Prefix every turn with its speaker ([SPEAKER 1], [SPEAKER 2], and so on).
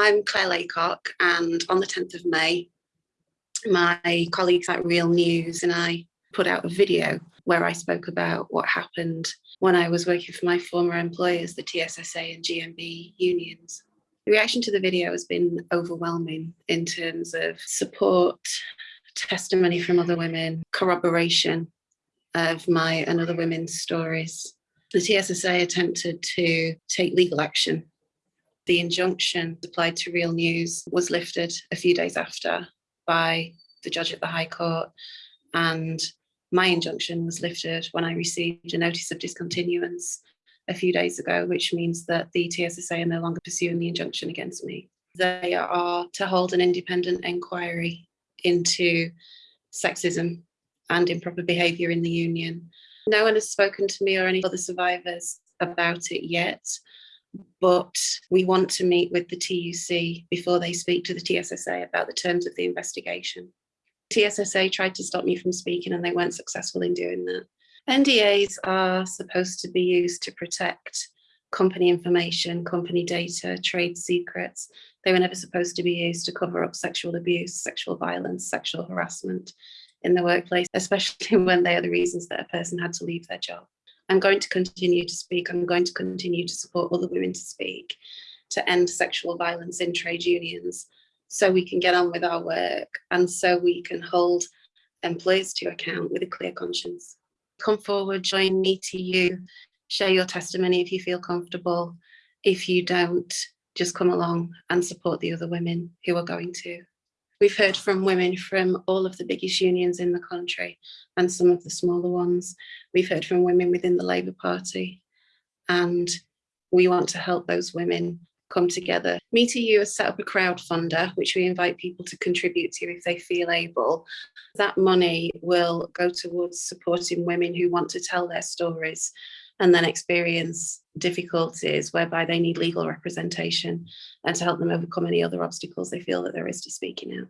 [SPEAKER 1] I'm Claire Laycock and on the 10th of May, my colleagues at Real News and I put out a video where I spoke about what happened when I was working for my former employers, the TSSA and GMB unions. The reaction to the video has been overwhelming in terms of support, testimony from other women, corroboration of my and other women's stories. The TSSA attempted to take legal action. The injunction applied to Real News was lifted a few days after by the judge at the High Court and my injunction was lifted when I received a notice of discontinuance a few days ago, which means that the TSSA are no longer pursuing the injunction against me. They are to hold an independent inquiry into sexism and improper behaviour in the union. No one has spoken to me or any other survivors about it yet, but we want to meet with the TUC before they speak to the TSSA about the terms of the investigation. TSSA tried to stop me from speaking and they weren't successful in doing that. NDAs are supposed to be used to protect company information, company data, trade secrets. They were never supposed to be used to cover up sexual abuse, sexual violence, sexual harassment in the workplace, especially when they are the reasons that a person had to leave their job. I'm going to continue to speak. I'm going to continue to support other women to speak, to end sexual violence in trade unions, so we can get on with our work and so we can hold employers to account with a clear conscience. Come forward, join me to you, share your testimony if you feel comfortable. If you don't, just come along and support the other women who are going to. We've heard from women from all of the biggest unions in the country and some of the smaller ones. We've heard from women within the Labour Party and we want to help those women come together. MeToo has set up a crowdfunder, which we invite people to contribute to if they feel able. That money will go towards supporting women who want to tell their stories and then experience difficulties whereby they need legal representation and to help them overcome any other obstacles they feel that there is to speaking out.